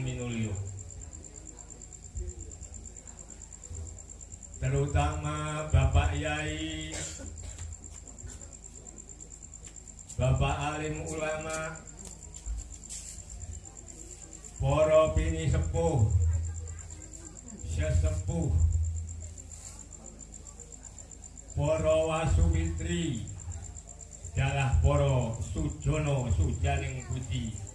Minulya terutama Bapak Yai Bapak alim ulama para pini sepuh sesepuh para wasubitri dalah para sujono sujaning budi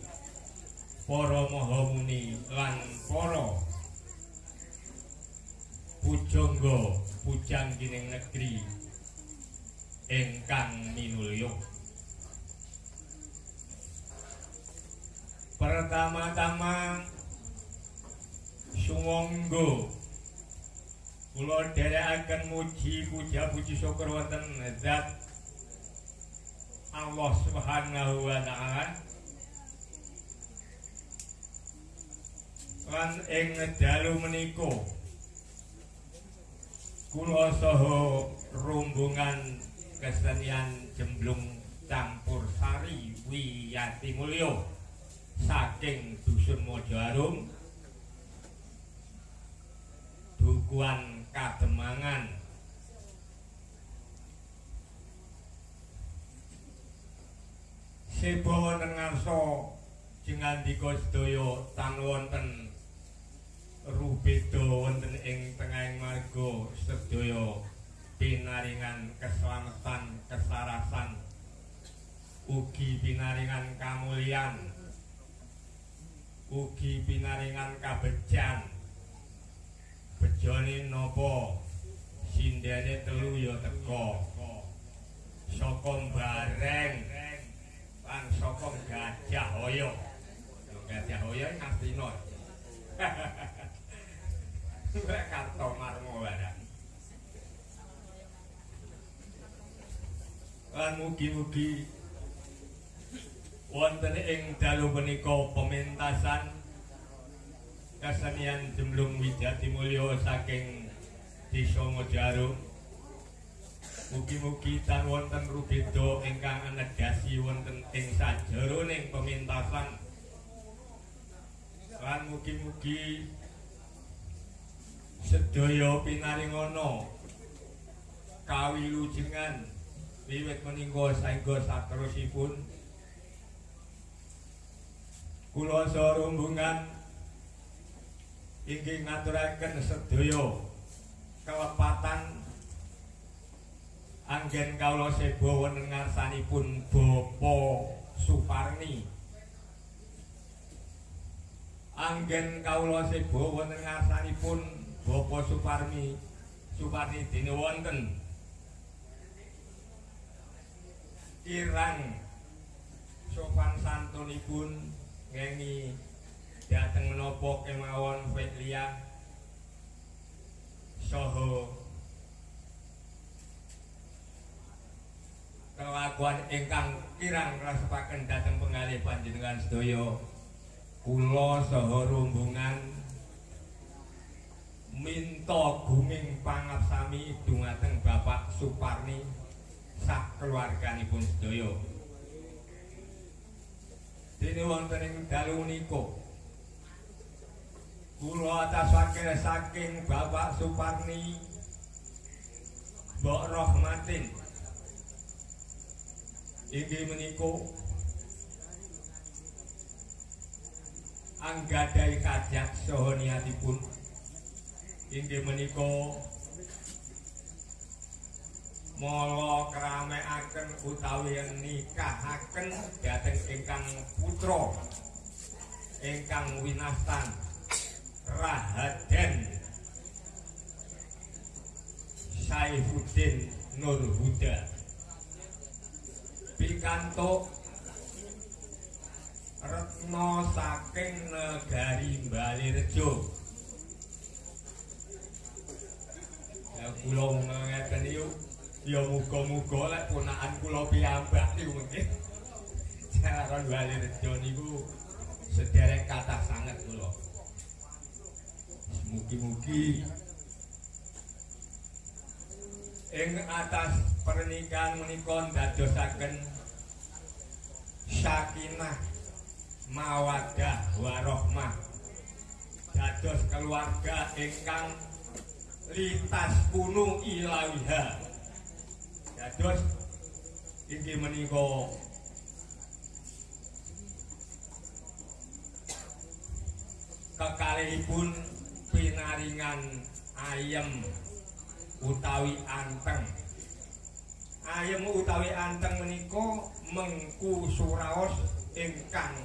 para mahamuni lan para pujangga pujanggining negeri ingkang minulya. Pertama-tama sumangga. Kula dherekaken muji puja puji syukur wonten zat Allah Subhanahu wa taala lan ing dalu menika kula saha rombongan kesenian jemblung campur sari wiyati mulya. Saking dusun Mojoarum dukuan kademangan. Sebo wonten ngarsa jengandika sedaya tan wonten rubeda wonten ing tengahing marga sedaya pinaringan keselamatan kesarasan ugi pinaringan kamulyan ugi pinaringan kabejan. Bejane napa? Sindene telu ya teko saka bareng lan saka gajah hoyo gajah hoyo Astina Lan mugi-mugi wonten ing dalu menika pementasan kesenian jemblung wijati mulya saking desa Mojarum mugi-mugi tan wonten rubeda ingkang anegasi wonten ing sajeroning pementasan. Lan mugi-mugi sedaya pinaringana kawilujengan wiwit menika saengga saterusipun. Kula sarombongan inggih ngaturaken sedaya kelepatan anggen kawula seba wonten ngarsanipun Bapa Suparni. Anggen kawula seba wonten ngarsanipun Bapa Suparni Suparni dene wonten. Kirang sopan santunipun ngengi dateng menapa kemawon Fetlia saha kelakuan ingkang kirang rasapaken dhateng pengalih panjenengan sedaya. Kula saha rombongan minta guming pangapsami dumateng Suparni sak keluarganipun sedaya. Dene wonten ing dalu menika kula atasake saking Bapak Suparni Mbok Rohmatin inggih menika anggadhahi kajat saha niatipun inggih menika mala kramekaken utawi nikahaken dhateng ingkang putra ingkang winastan Rahaden Saifuddin Nur Huda pikantuk retno saking negari Balirejo ya kula ngeten yo ya muga-muga lek ponakan kula piyambak niku mungkin jaran Balirejo niku sederek kathah sanget kula. Mugi-mugi ing atas pernikahan menika ndadosaken sakinah mawadah warohmah dados keluarga ingkang lintas kuno ilawiha dados inggih menika. Kekalihipun pinaringan ayem utawi anteng. Ayem utawi anteng menika mengku suraos ingkang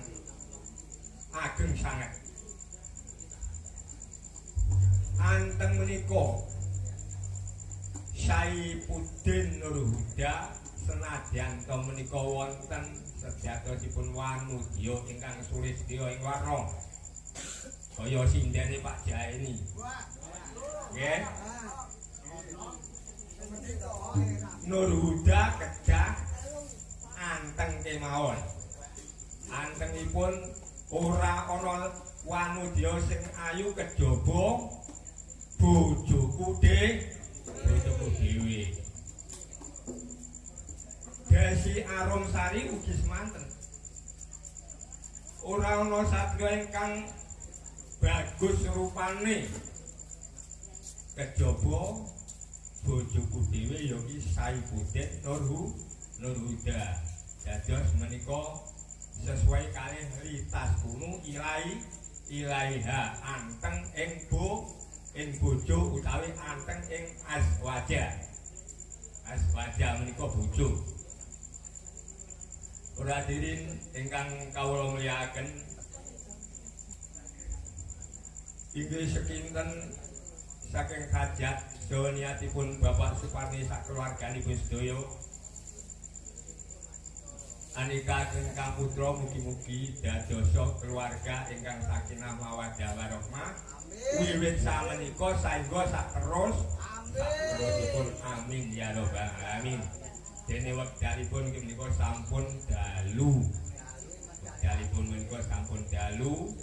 ageng sanget anteng menika. Saipuddin Nur Huda senadyan to menika wonten sejatosipun wanudya ingkang sulistya ing warna kaya sindene Pak Jaini nggih. Nur Huda kedah anteng kemawon. Antengipun ora ana wanudya sing ayu kejaba bojoku de bojoku dhewe Desi Arum Sari ugi semanten. Ora ana satya ingkang bagus rupane. Kejaba bojoku dhewe ya ki Saifuddin Nurhu Nurhuda. Dados menika sesuai kalih litas kuno ilahi ilaiha anteng ing bo ing bojo utawi anteng ing aswaja. Aswaja menika bojo. Ora dirin ingkang kawula mulyakaken. Inggih sekinten saking hajat saha niatipun Bapak Suparni sak keluarganipun sedaya Anika ingkang putra mugi-mugi dadosa keluarga ingkang sakinah mawaddah warahmah. Wiwit samenika saengga sak terus terusipun amin ya rabbal alamin. Dene wekdalipun menika sampun dalu. Wekdalipun menika sampun dalu.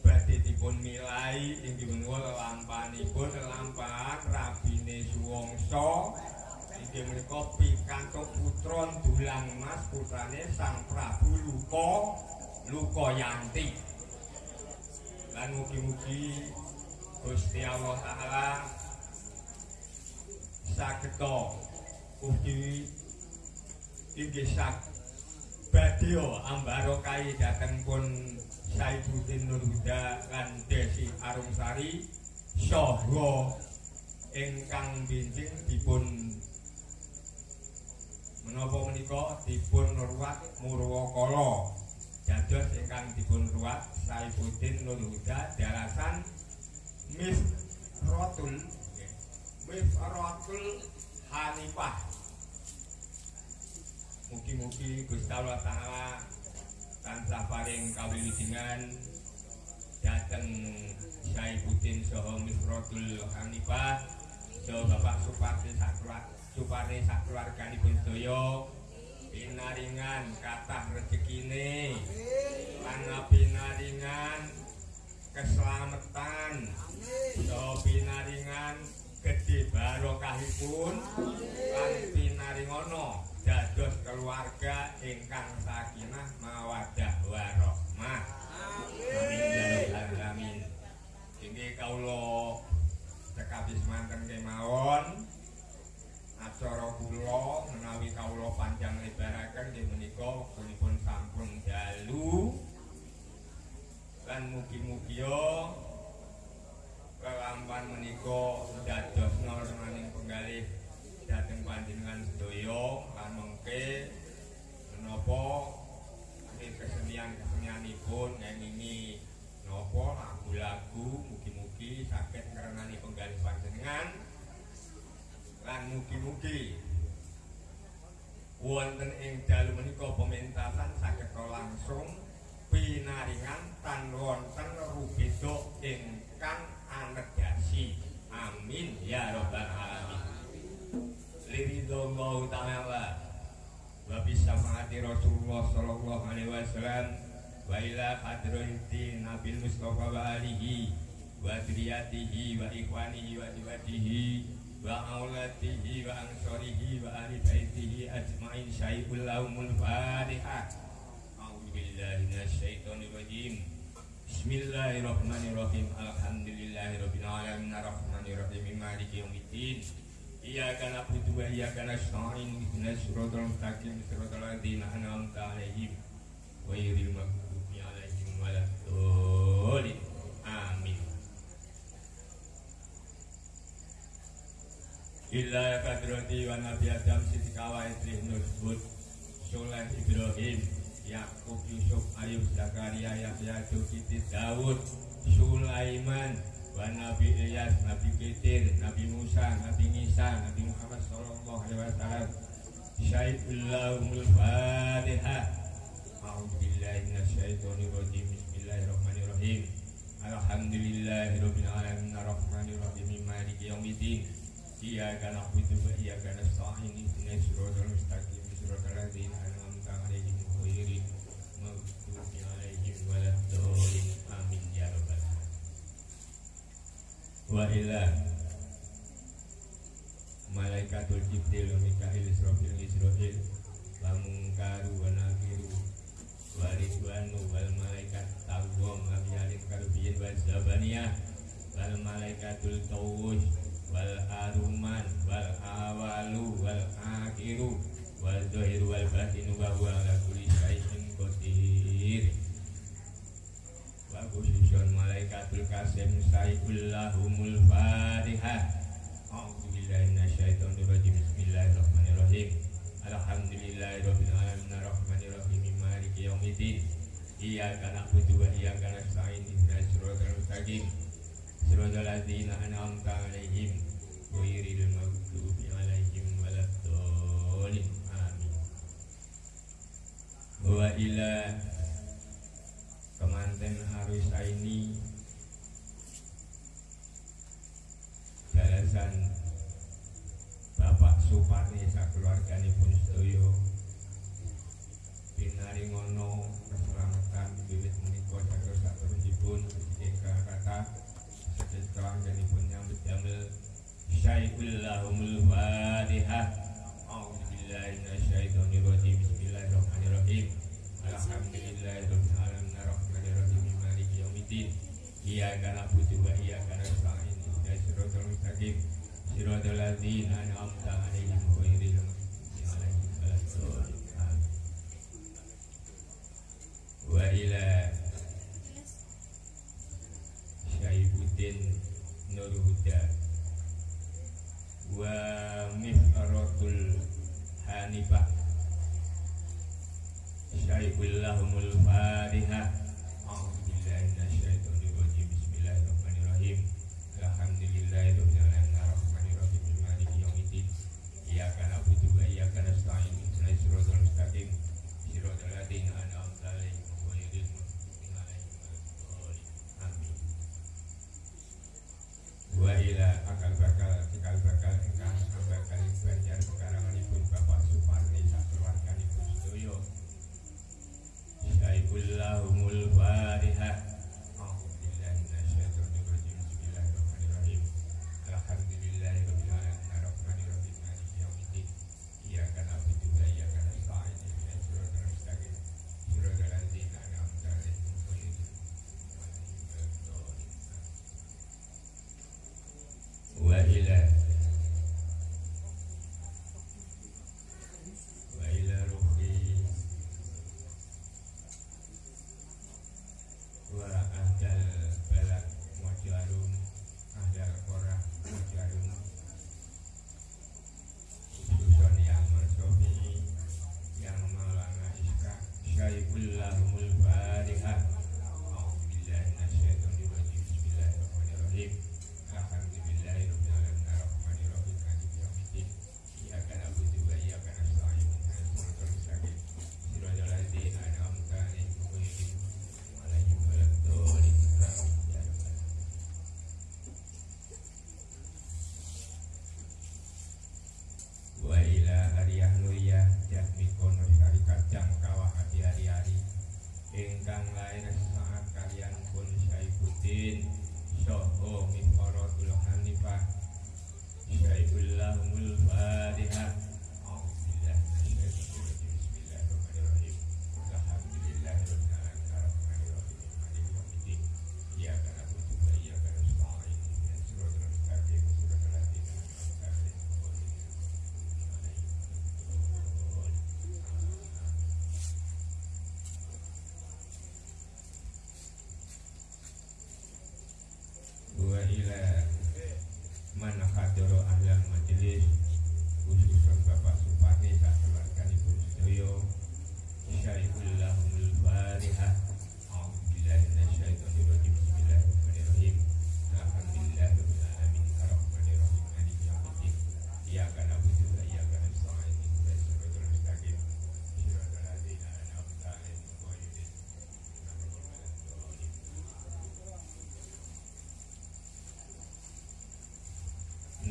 Badhe dipun milai inggih menika lampanipun lampahan rabine suwangsa. inggih menika pikantuk putra dulang mas putrane Sang Prabu Luka Lukayanti. Lan mugi-mugi Gusti Allah taala sageta ugi inggih sak badhe ambarokai dhateng pun Saifuddin Nurhuda lan Desi Arumsari saha ingkang binjing dipun menapa menika? Dipun ruwat Murwakala dados ingkang dipun ruwat Saifuddin Nurhuda darasan Mifratul Mifratul Hanifah. Mugi-mugi Gusti Allah taala tansah paring kawilujengan dhateng Saifuddin saha Mifratul Hanifah. Saha Bapak Suparti Sakrat Suparti sak keluarganipun sedaya pinaringan kathah rezekine lan pinaringan keselamatan saha pinaringan gedhe barokah berkahipun lan pinaringono dados keluarga ingkang sakinah mawaddah warahmah amin inggih kawula cekapis manten kemawon acara kula menawi kawula panjang lebaraken nggih menika punipun sampun dalu lan mugi-mugi kelampan menika dados nolmaning penggalih dhateng panjenengan sedaya lan mengke menapa kesenian-kesenianipun ngengingi napa lagu-lagu mugi-mugi saged ngrenani penggalih panjenengan lan mugi-mugi. Wonten ing dalu menika pementasan saged langsung pinaringan tan wonten rubeda ingkang anegasi amin. Ya robbal alamin. Liridho Allah. Ta'ala wa bisa mengati Rasulullah sallallahu alaihi wasallam. Wa ila hadrati Nabi Mustafa wa alihi wa wa ikhwanihi wa wa aulatihi wa ansorihi wa ahli baitihi ajma'in syaikul laumul fatihah a'udhu billahi minasyaitonir rajim Bismillahirrahmanirrahim Alhamdulillahirabbil alamin arrahmanirrahim maliki yaumiddin Iyyaka na'budu wa iyyaka nasta'in ihdinas siratal mustaqim siratal ladzina an'amta 'alaihim ghairil maghdubi 'alaihim waladdallin Illa kadrati wa nabi Adam siti kawai Nurbud Soleh Ibrahim Yakub, Yusuf, Ayub, Zakaria, Yahya, Zulkifli, Daud, Sulaiman, wa Nabi Ilyas, Nabi Khidir, Nabi Musa, Nabi Isa, Nabi Muhammad sallallahu alaihi wasallam. Syaitullahumul Fatihah. A'udzu billahi minasyaitonir rajim. Bismillahirrahmanirrahim. Alhamdulillahirabbil alamin arrahmanirrahim maliki yaumiddin. إياك نعبد وإياك نستعين اهدنا الصراط المستقيم صراط الذين أنعمت عليهم غير المغضوب عليهم ولا amin ya يا رب وإلى Malaikatul Jibril Mikail Israfil Israfil Wamungkaru wa nakiru Wa ridwanu wal malaikat Tawwam Abiyalit karubiyin wa zabaniyah Wal malaikatul tawwush wal aruman wal awalu wal akhiru wal zahiru wal batinu wa huwa ala kulli syai'in qadir. Wa khususun malaikatul kasim sayyidul fatihah a'udzu billahi minasyaitonir rajim bismillahirrahmanirrahim alhamdulillahirabbil alamin arrahmanir rahim maliki yaumiddin. Iyyaka na'budu wa iyyaka nasta'in ihdinas siratal mustaqim siratal ladzina an'amta 'alaihim ghairil maghdubi 'alaihim waladdallin. Amin. Wa ila kemanten harus ini jalasan Bapak Suparni sakeluargane pun sedaya binari ngono keselamatan bibit menika saking saterusipun ingkang kata seketelang pun nyambut damel Syaikul lahumul fatihah A'udzu billahi minasyaitonir rajim Bismillahirrahmanirrahim. Alhamdulillahirabbil alamin arrahmanirrahim maliki yaumiddin. Iyyaka na'budu wa iyyaka nasta'in. Ihdinas siratal mustaqim. Siratal ladzina an'amta 'alaihim ghairil maghdubi 'alaihim waladdallin. Wa ila Syaibuddin Nur Huda. Wa mifaratul hanifah. Syaikul lahumul fatihah A'udzu billahi minasyaitonir rajim Bismillahirrahmanirrahim mustaqim wa ila akal bakal cikal bakal ingkang bakal banjar pekaranganipun Bapak Suparni sakeluarganipun sedaya Syaikul lahumul Doro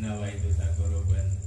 Nawaitu Bikirillahi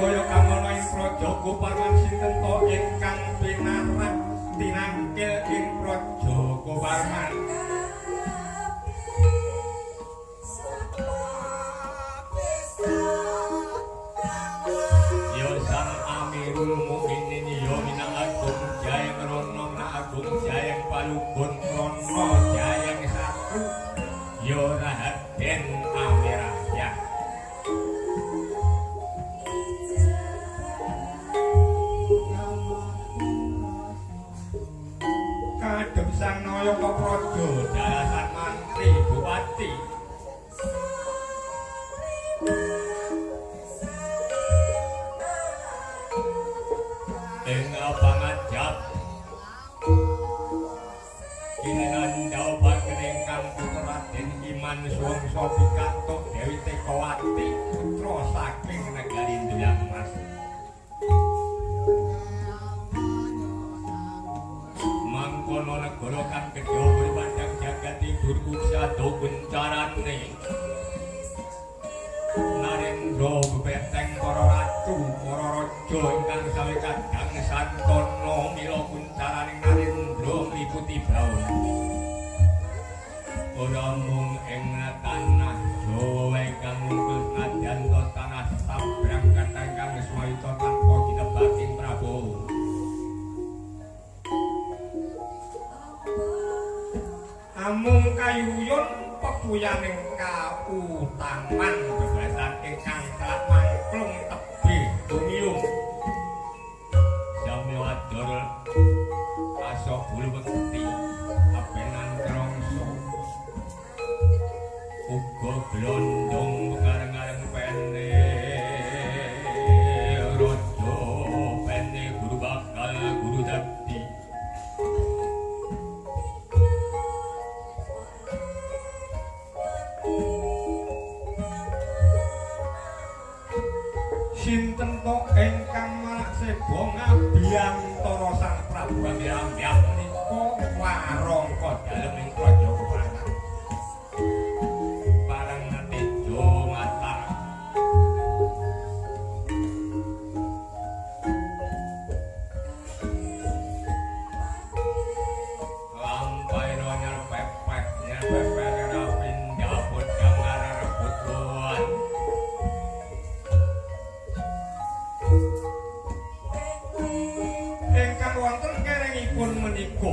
kaya kang ana ing joko parman sinten to ingkang pinarak tinangkil ing projo joko wonten kerengipun menika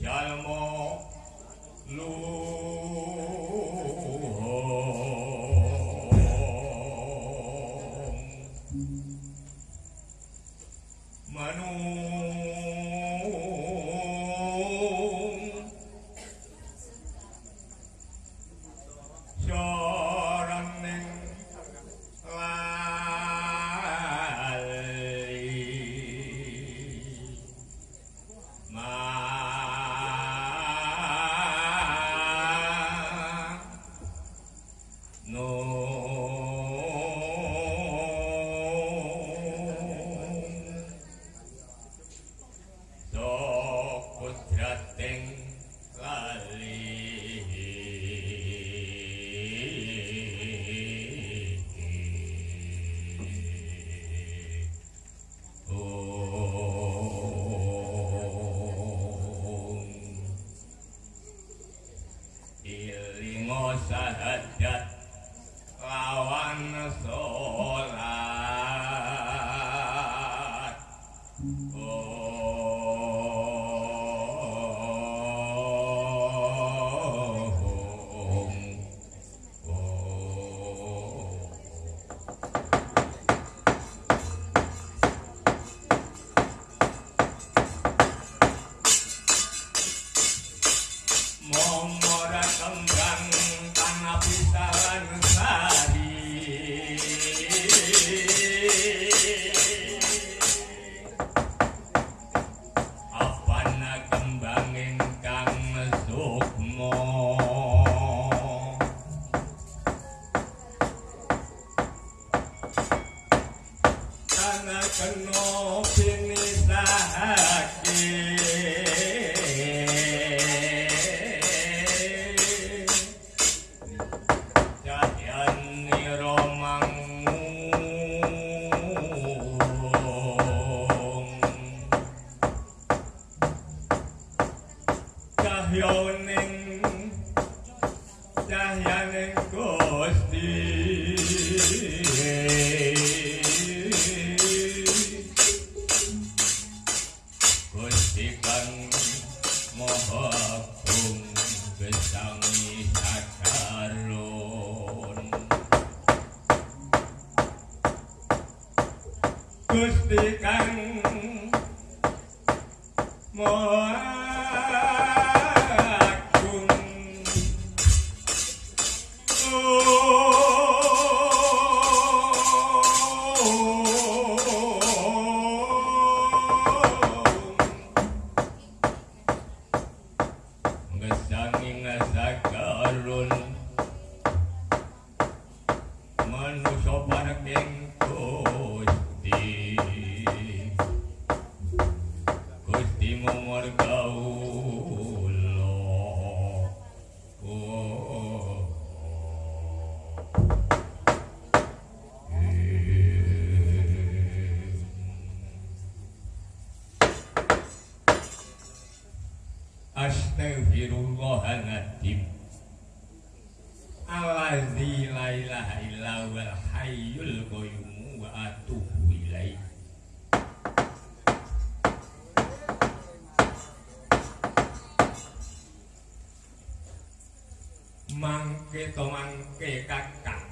Jalmo luhung domangke kakang.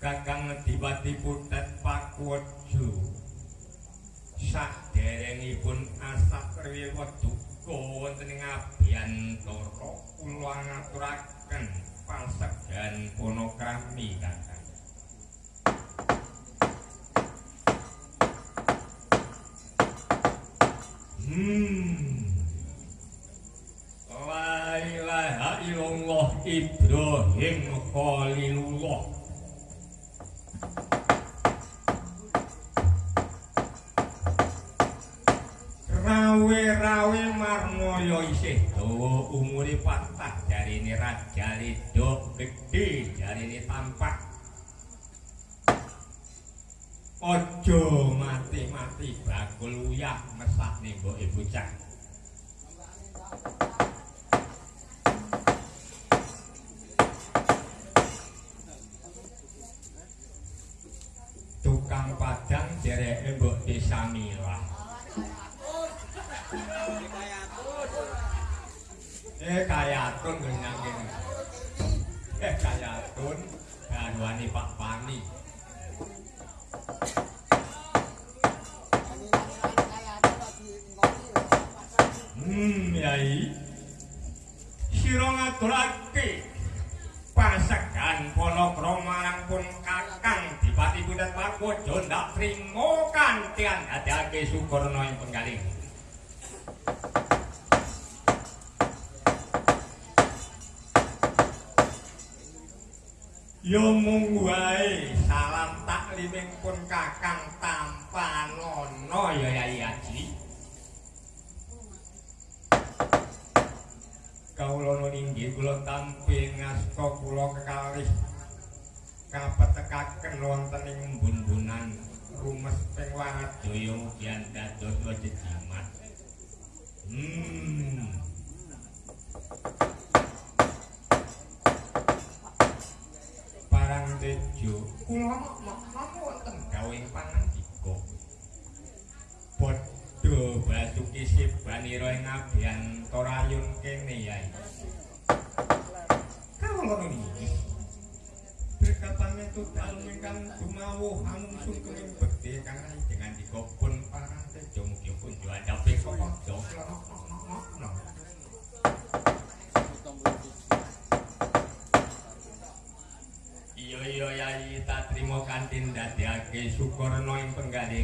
Kakang ngedipati putet pak Saderengipun sak derengipun asak riwet duko wonten ngabian toro kulo ngaturak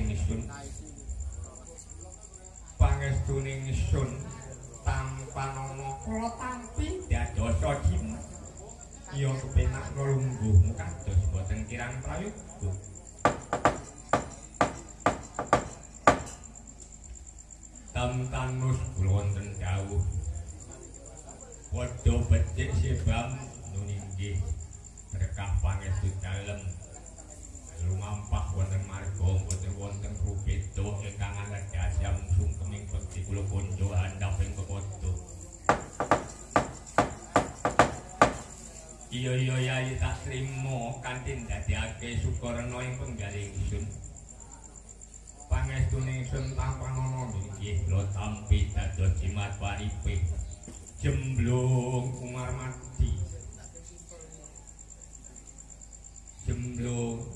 ingsun. Pangestuning ingsun tanpa nama kula tampi dadosa jimat. Iya kepenak nulungguh kados boten kirang prayoga. Tam tanus kula wonten dawuh. Padha becik sebam nuninggih berkah pangestu dalem lumampah wonten marga boten wonten rubeda ingkang anedhasam sungkeming bekti kula konjo andhaping kepodo iya iya yai tak trimo kanthi ndadekake sukarna ing penggalih ingsun. Pangestune ingsun tanpa ana nggih lo tampi dados jimat paripe jemblung umar mati jemblung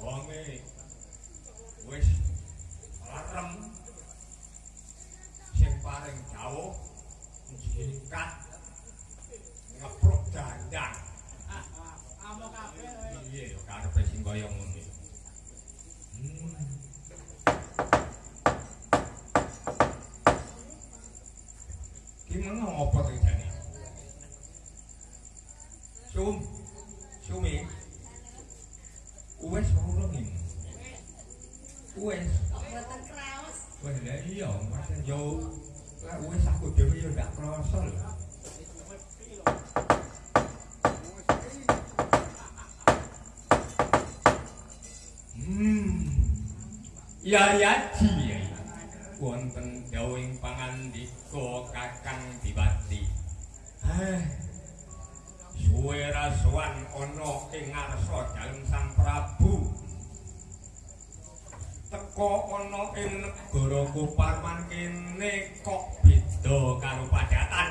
donge wis larem sing paling jauh jikat ngeprok dandang Amo kabeh. yo karepe sing kaya hmm. Gimana apa terjadi? Sum, sumi, uwes urung ini. Uwes, Mboten kraos. wah lah iya, masa jauh. Lah uwes aku dhewe yo gak krasa lho. Hmm. Ya ya ji. Wonten dawuhing pangandika Kakang Diwati. Eh. Suwe rasuan ana ing ngarsa dalem Sang Prabu. Teko ana ing negara Kuparman kene kok beda karo padatan.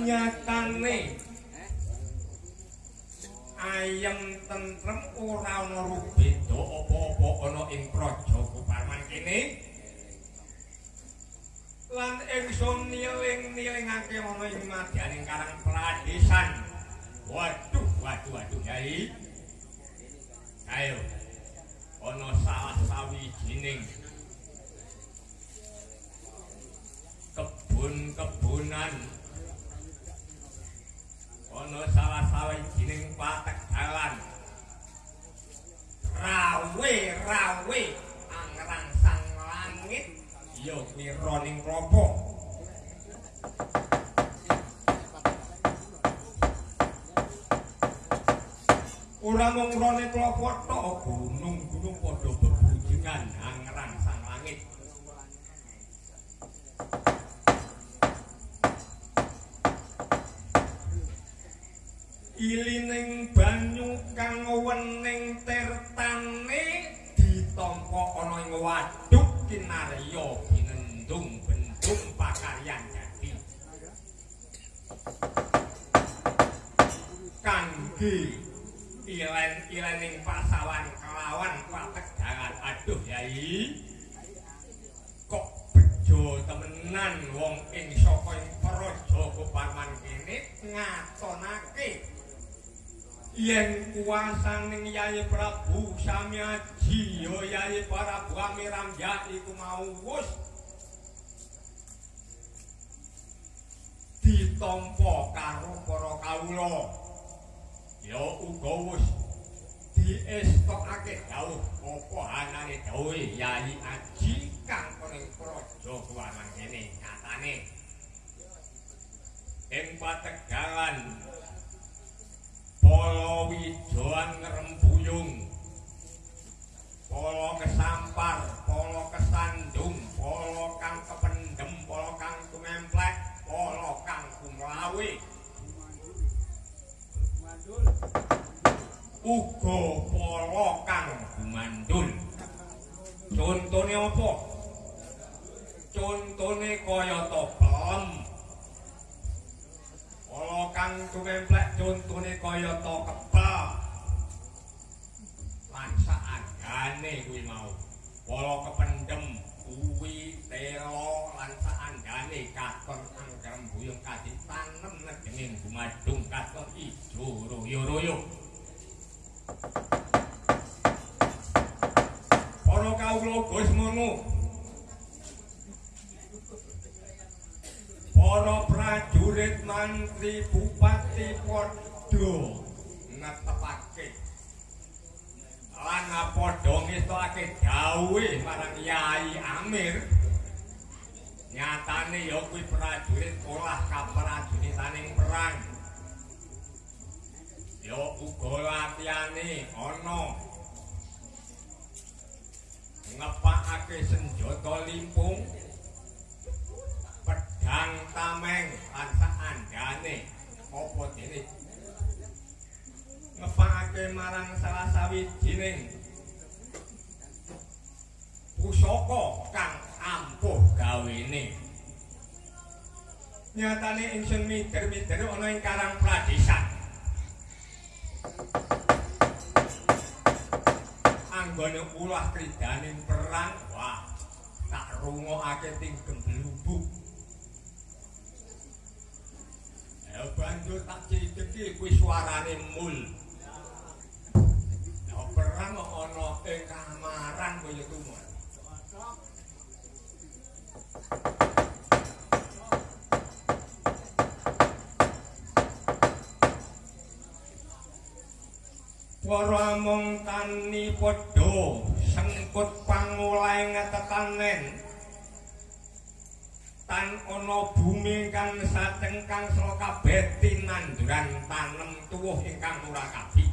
Nyatane ayem tentrem ora ana rubeda apa-apa ana ing praja Kuparman kene. Lan ingsun niling-nilingake ana ing madyaning Karang Pradesan. Waduh, waduh, waduh, Yai. Ayo. Ana salah sawijining kebun-kebunan ana salah sawijining patek dalan rawe rawe angrangsang langit ya kuwi roning klopo ora mung rone klopo tok gunung-gunung padha bebujingan angrangsang langit. Ilining banyu kang wening tirtane ditampa ana ing wadhuk kinarya kangge ilen-ilening pasawan kelawan pategangan aduh yai kok bejo temenan wong ing saka praja Kuparman kene ngatonake? Yen kuwasaning Yai Prabu Samyaji ya Yai Prabu Amiramja iku mau wus ditampa karo para kawula ya uga wis diestokake dawuh apa anane dawuh Yai Aji kang ning praja kuwanan kene nyatane ing pategalan Polo wijoan ngrembuyung Polo kesampar, polo kesandung, polo kang kependem, polo kang tumemplek, polo kang kumlawi. Uga polo kang gumandul. Contone apa? Contone kaya to pelem. Polo kang tumemplek contone kaya to kepel. Lan saandane kuwi mau. Polo kependem kuwi telo lan saandane katon anggrem buyung kaditanem nedenging gumadung katon ijo royo-royo. Para kawula Gus mono. Para prajurit mantri bupati padha netepake lan padha ngetokake dawuhe marang Yai Amir. Nyatane ya kuwi prajurit olah kaprajuritaning perang. Ya uga latihane ana ngepakake senjata limpung pedhang tameng lan saandane apa dene ngepakake marang salah sawijining pusaka kang ampuh gawene. Nyatane ingsun mider-mider ana ing Karang Pradesan anggone ulah kridaning perang wah tak rungokake ting gemblubuk ya banjur tak cideki kuwi suarane mul perang kok ana ing kamaran kaya Cocok. Para mung tani padha sengkut pangulahe ngetetanen tan ana bumi kang satengkang sela kabeh tinanduran tanem tuwuh ingkang ora kabi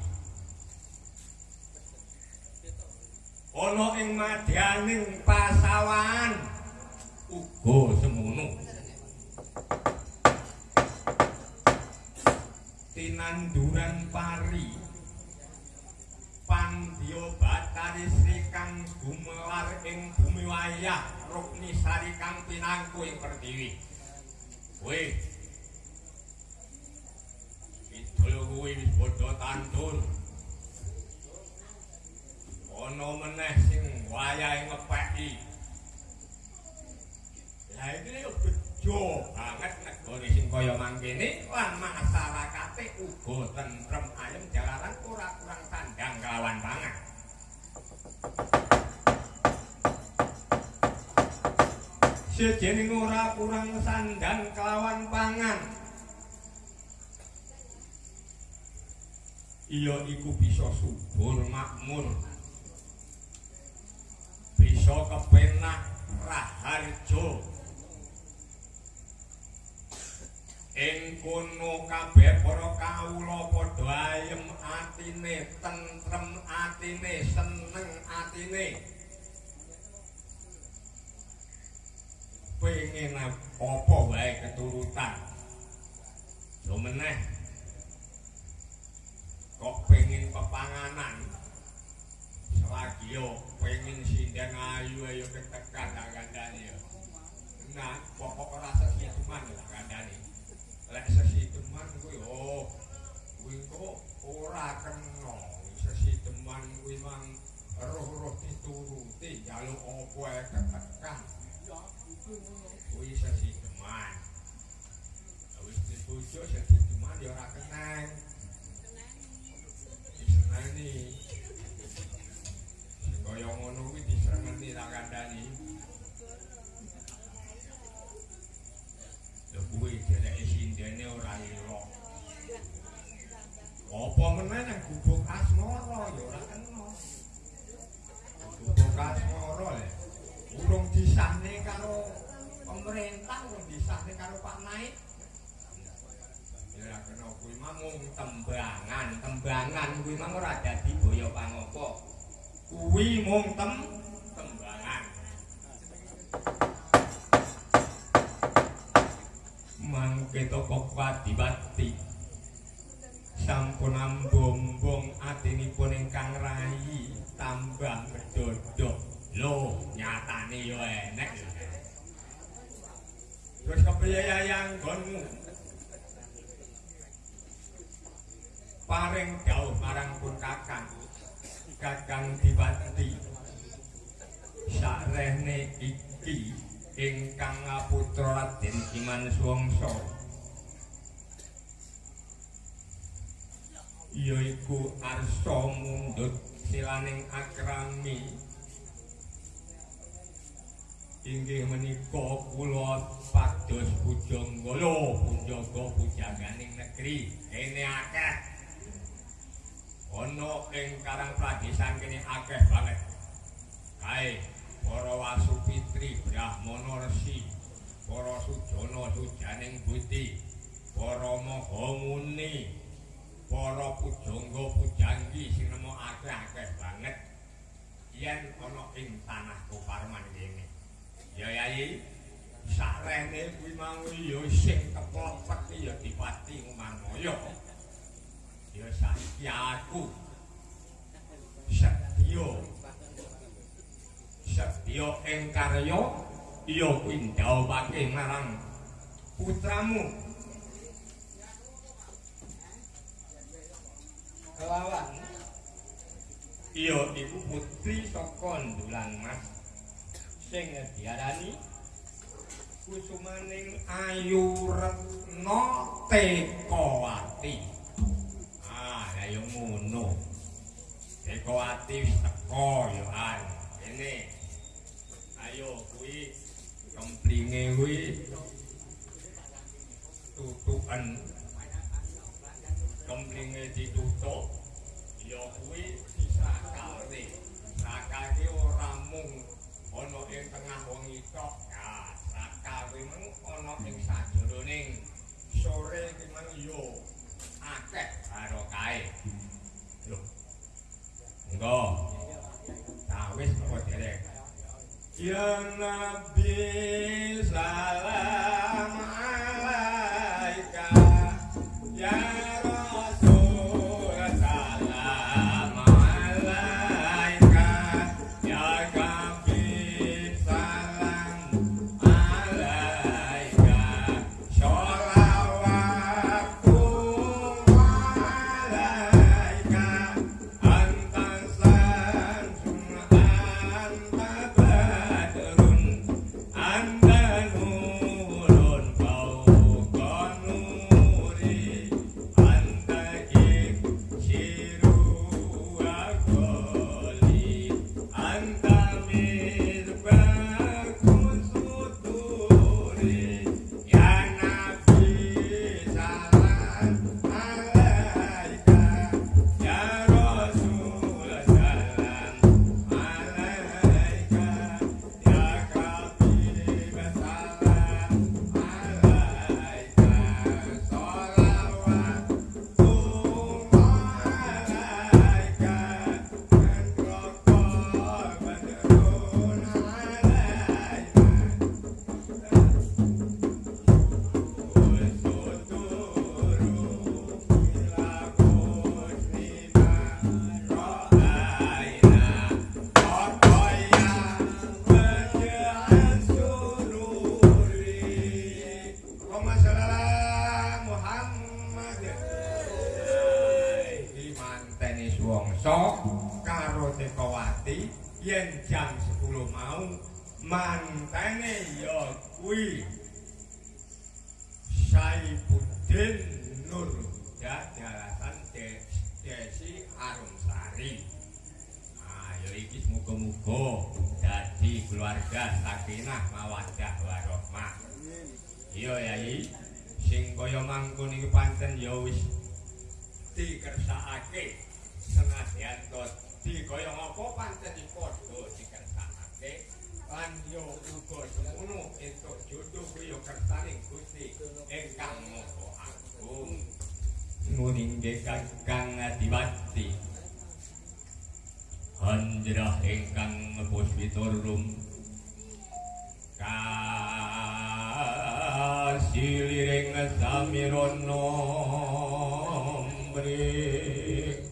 ana ing madyaning pasawan uga semono. Tinanduran pari. Pandya Batari Sri kang gumelar ing bumi wayah. Rukni Sari kang pinangku ing Pertiwi. Kowe. Idul kuwi wis padha tandur. Ana meneh sing wayahe ngepeki. Lah iki yo bejo banget negara sing kaya mangkene lan masyarakate uga tentrem ayem jalaran ora kurang sandang kelawan pangan. Sejening ora kurang sandang kelawan pangan. Iya iku bisa subur makmur. Bisa kepenak raharjo. Ing kono kabeh para kawula padha ayem atine, tentrem atine, seneng atine. Pengen apa wae keturutan. Yo meneh kok pengen pepanganan. Selagi yo pengen sindang ayu ayo ketekan tak kandhani yo. Nah, pokok rasa siaman lah kandhani. lek sesiteman kuwi oh kuwi kok ora kena. Sesiteman kuwi mang roh-roh dituruti jaluk apa ae ketekan. Kuwi sesiteman wis dibojo sesiteman ya ora kenang diseneni sing kaya ngono kuwi diseneni tak kandhani Lho kuwi dheweke sindene ora elok. Apa meneh nang gubuk asmara ya ora kena. Gubuk asmara le. Urung disahne karo pemerintah, urung disahne karo Pak Naik. Ya kena kuwi mung tembangan, tembangan kuwi mang ora dadi boyo pangapa. Kuwi mung tem tembangan. Mangke toko kwadi-wadi. Sampun ambung-ambung atinipun ingkang rayi tambah medodok. Lho, nyatane yo enek. Terus kepriye yayang gonmu? paring dawuh marang pun kakang kakang dibati sarene iki ingkang putra Raden Kiman Suwangsa yaiku arsa mundhut silaning akrami. Inggih menika kula pados pujanggala pujaga pujaganing negeri. Kene akeh ana ing Karang Pradesan kene akeh banget. Kae para wasupitri Brahmana Resi, para sujana sujaning buti, para maha muni, para pujangga pujanggi sing akeh-akeh banget. Yen ana ing tanah Koparman kene. Ya Yayi, sarene kuwi mau ya sing keplopet ya dipati Manaya. Ya satyaku satya. Satya ing karya ya kuwi ndawake marang putramu. Kelawan. Iya iku putri saka ndulan mas. Sing diarani kusumaning ayu retna tekawati Ah, ya ngono. Eko ati wis teko yo an. Kene. Ayo kuwi kemplinge kuwi tutukan. Kemplinge ditutup. Ya kuwi disakale. Sakake ora mung ana ing tengah wengi tok. Ya, sakal kuwi mung ana ing sajroning sore mang yo akeh kae. Lho. Engko. Nah, wis derek. Ya Nabi salam alaika Ya keluarga sakinah mawaddah warahmah. Iya Yai, sing kaya mangkon iki pancen ya wis dikersakake. Senadyan to dikaya apa pancen padha dikersakake? Lan yo uga semono entuk jodoh kuwi yo kersaning Gusti ingkang Maha Agung. Nuning kakang adiwati Anjrah ingkang puspitorum kasiliring samirono mrik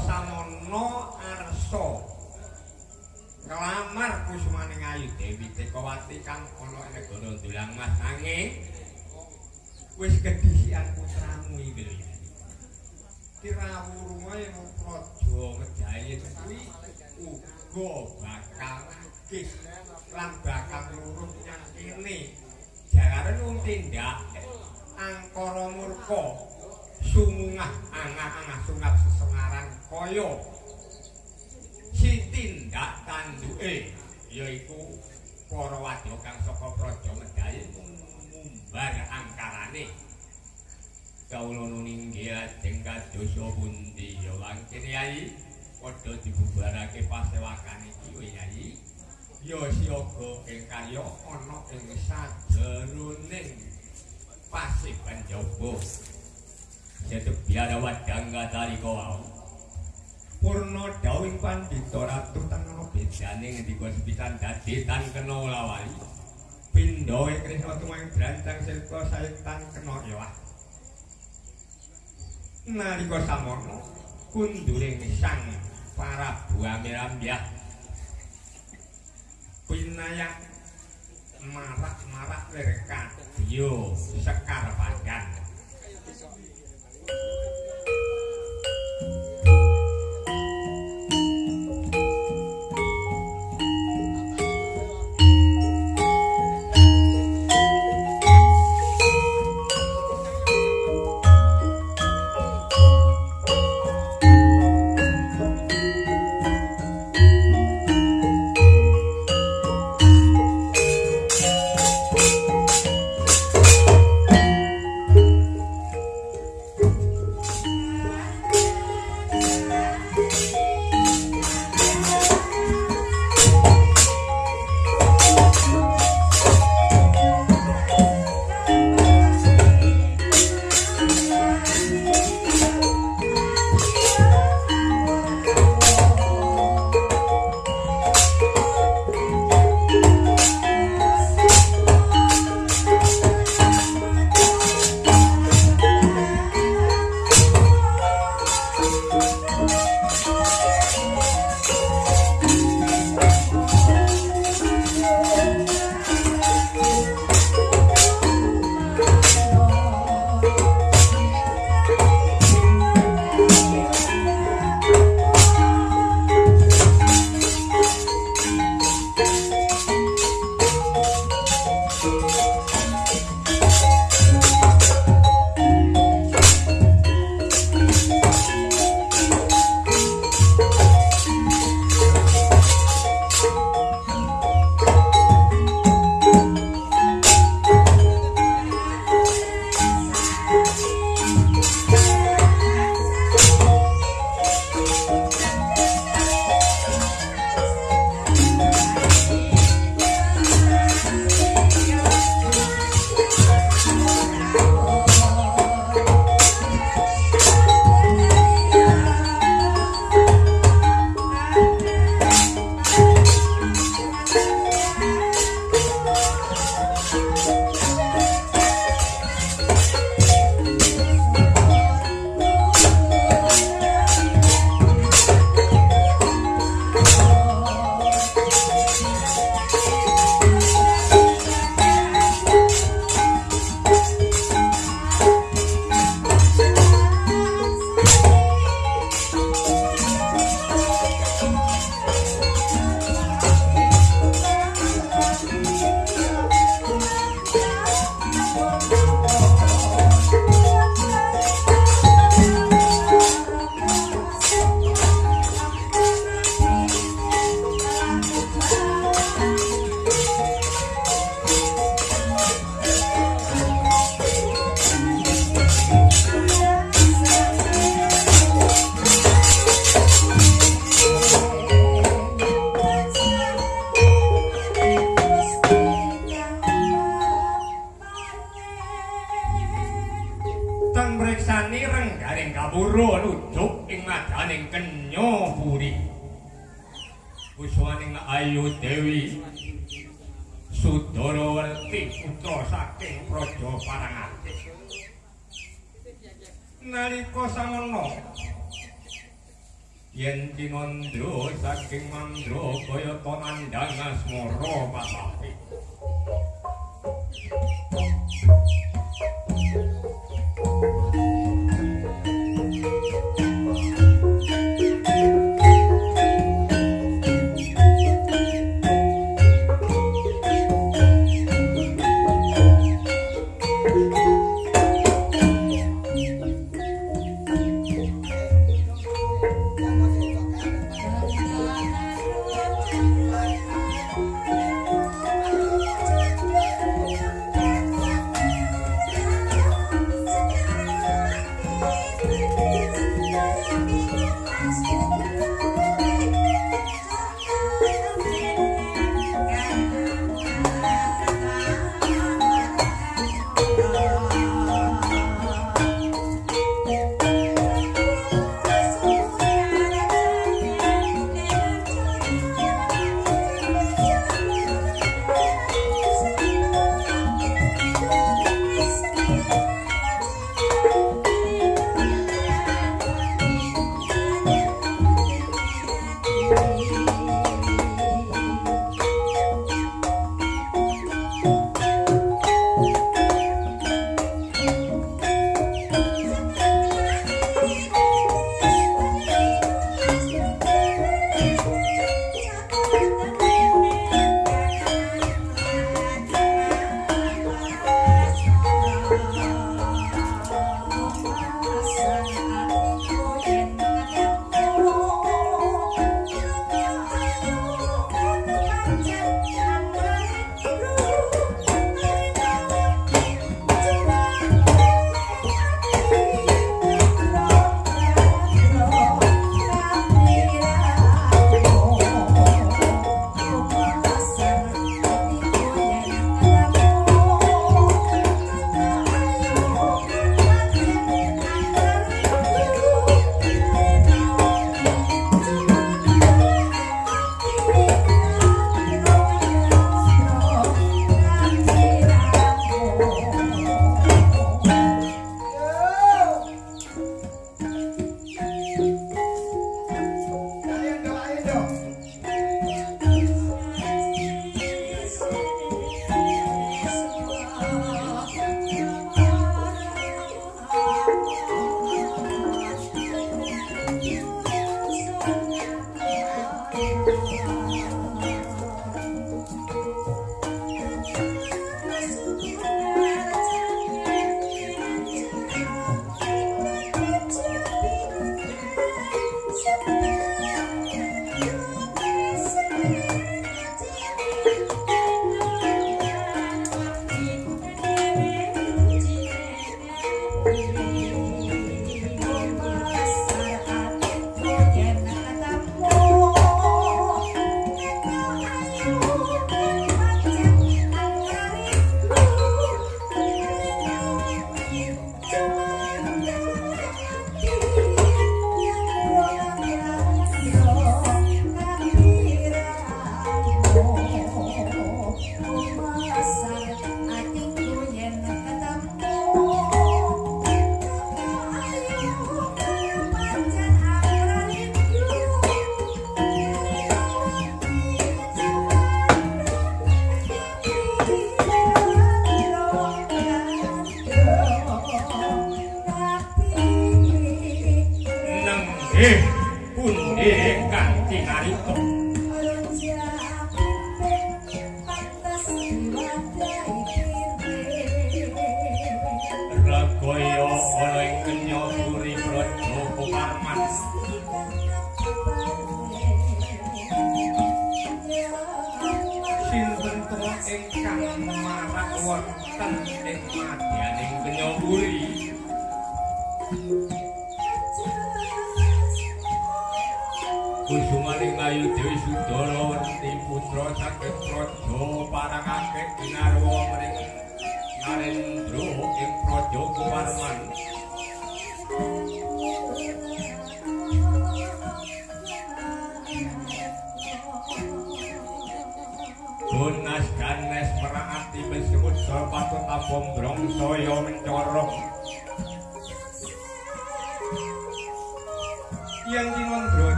samana arsa Kelamar kusmaning ayu Dewi Tekawati kang ana ing negara Dulang Mas angin wis kedisian putramu iki lho ya. Kirawuru wae praja Medhayin kuwi uga bakal akeh lan bakal nurut nyang kene. Jalaran wong tindak angkara murka sumungah angah-angah sungat sesengaran kaya. Sitindak tanduke yaiku para wadya kang saka praja Medhayin mumbar angkarane. Kawula nuninggih ajeng kadosa pundi ya wangkene yai? Padha dibubarake pasewakan iki yai. Ya siaga ing karya ana ing sajeroning pasiban jaba sedep biara wadang gatari kawau Purna dawing pandhita ratu tangana bedane ngendika sepisan dadi tan kena lawali. Ing Krisna tumang brancang silpa sayetan kena yawah. Nalika samono kunduring sang Prabu Amirambah pinayak marak-marak lir kadya sekar padang.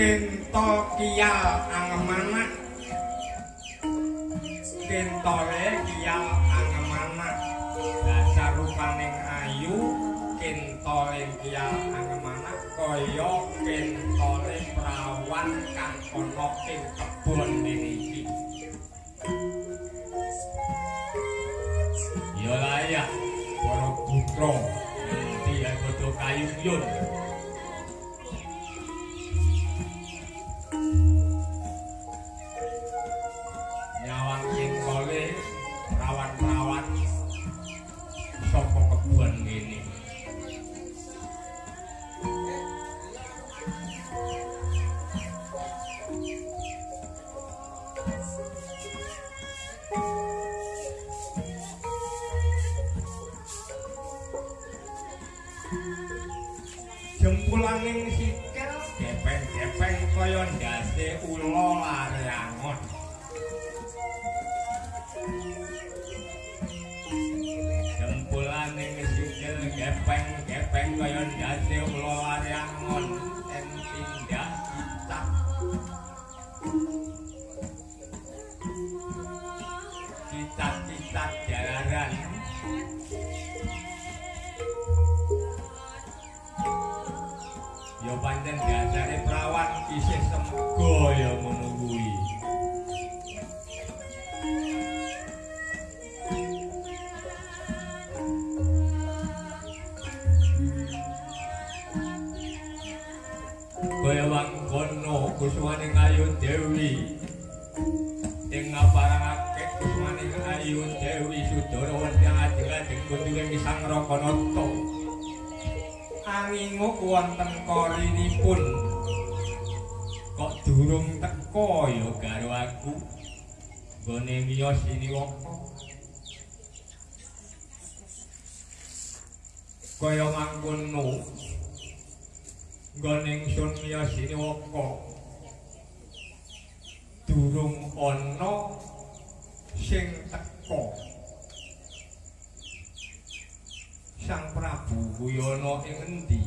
Kinto kiyal angemana Kintole kiyal angemana Dasar rupaning ayu Kintole kiyal angemana Kaya kintole prawan Kang ono ing kebon niki Ya layak Para putra Dia kudu kayung yun siniwaka durung ana sing teko Sang Prabu Wuyono ing endi?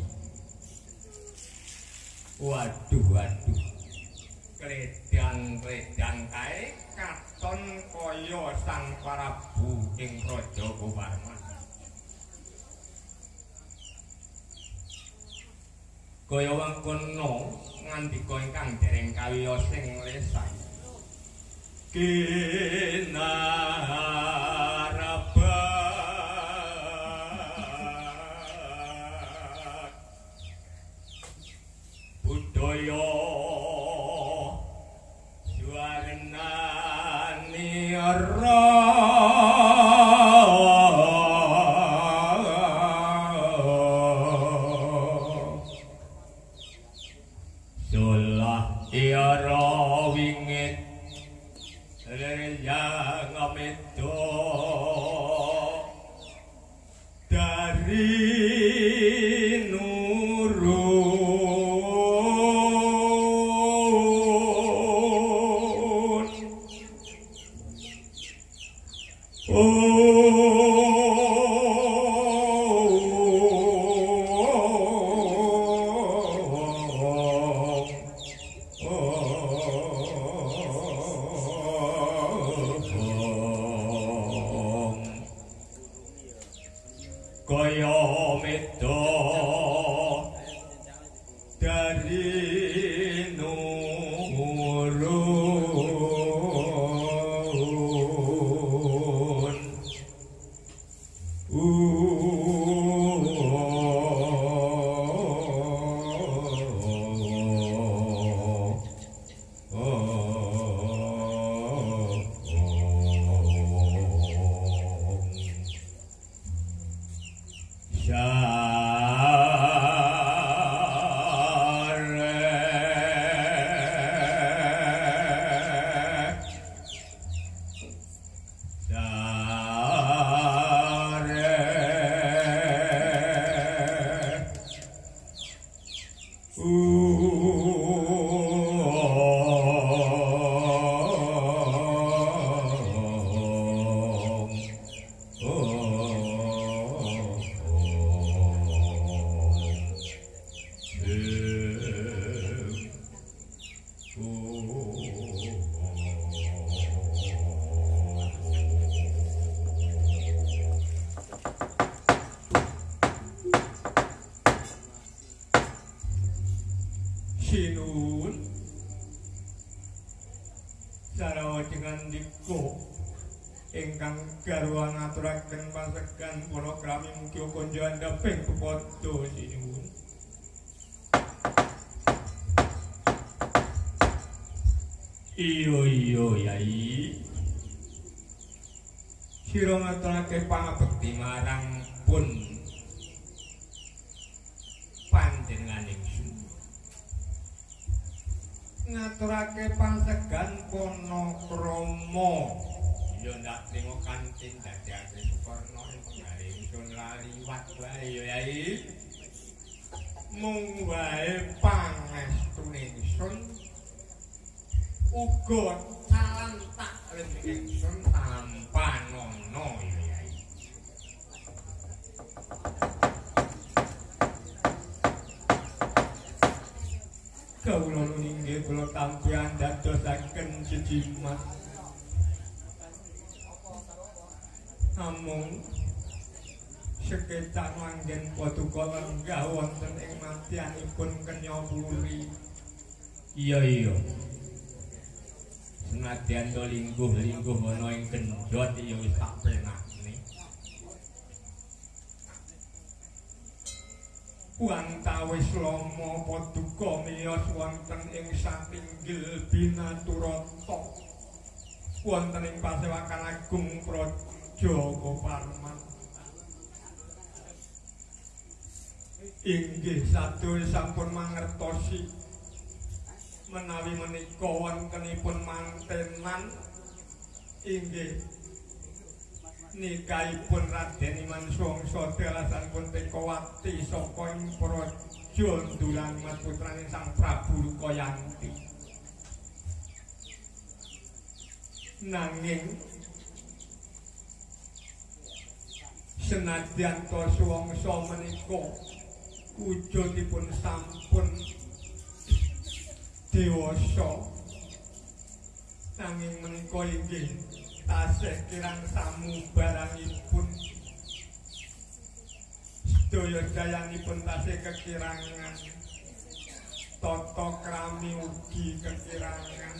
Waduh, waduh. Kledang-kledang kae katon kaya Sang Prabu ing Raja Gowarman. Kaya wangkono ngandika ingkang dereng kawiyos sing lesan. Kinarabat budaya suarnani Sulah Reyang amedo Iya iya. Senadyan to lingguh-lingguh ana ing gendhot ya wis tak penakne. Wantawis lama paduka miyos wonten ing satinggil binaturata. Wonten ing pasewakan agung Praja Koparman. Inggih sadaya sampun mangertosi menawi menika wontenipun mantenan inggih nikahipun Raden Iman Songso dalasanipun Tekowati saka ing praja Ndulan Mas putrane Sang Prabu Lukayanti. Nanging senadyan to suwangsa menika wujudipun sampun dewasa. Nanging menika inggih tasih kirang samubarangipun sedaya dayanipun tasih kekirangan. Tata krami ugi kekirangan.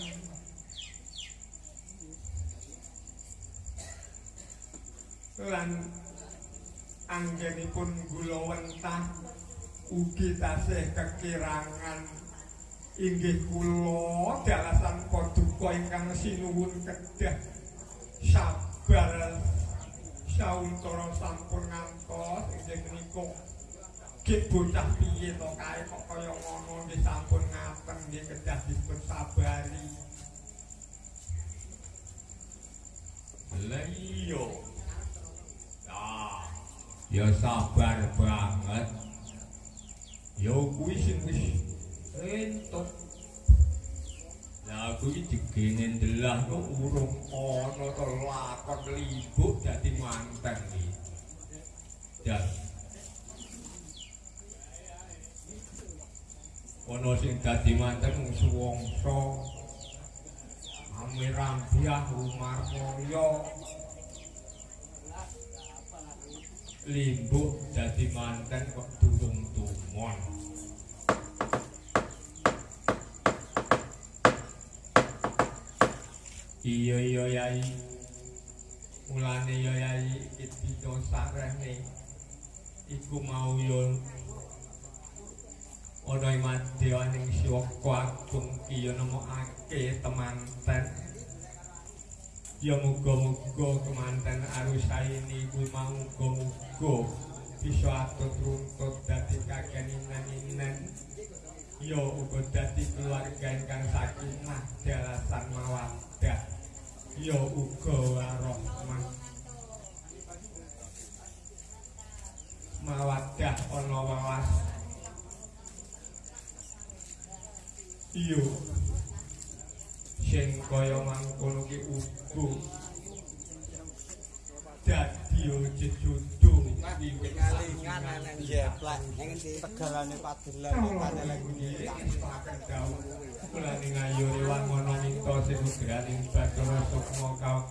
Lan anggenipun gula wentah ugi tasih kekirangan inggih kula dalasan paduka ingkang sinuwun kedah sabar sauntara sampun ngantos inggih menika Gek bocah piye to kae kok kaya ngono nggih sampun ngaten nggih kedah dipun sabari. Lah iya. Ah, ya sabar banget. Ya kuwi sing wis entuk. Lah kuwi digene ndelah kok urung ana to lakon libuk dadi manten iki. Dan ana sing dadi manten mung suwangsa Amirambiah Umar Mulya limbuk dadi manten kok durung tumon. Iya iya yai. Mulane ya yai iki sarehne iku mau yo ana ing madyaning siwaka agung ki yo nemokake temanten ya muga-muga kemanten arusaini kuwi mau muga-muga bisa atut runtut dadi kakeninan-inan ya uga dadi keluarga ingkang sakinah dalasan mawaddah ya uga warahmah mawaddah ana wawas. Iya sing kaya mangkono ki uga dadi jejudu Ngalingan nang jeplak ning ndi tegalane padelan padelan iki. Mulane minta sing ugraning Bathara Sukma dawuh.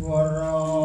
for